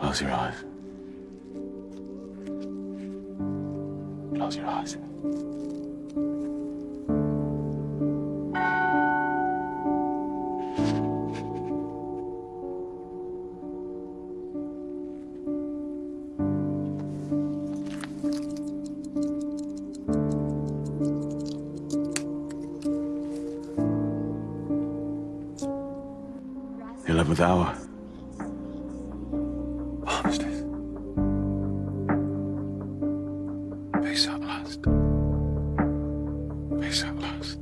Close your eyes. Close your eyes. The 11th hour. lost. Peace out lost.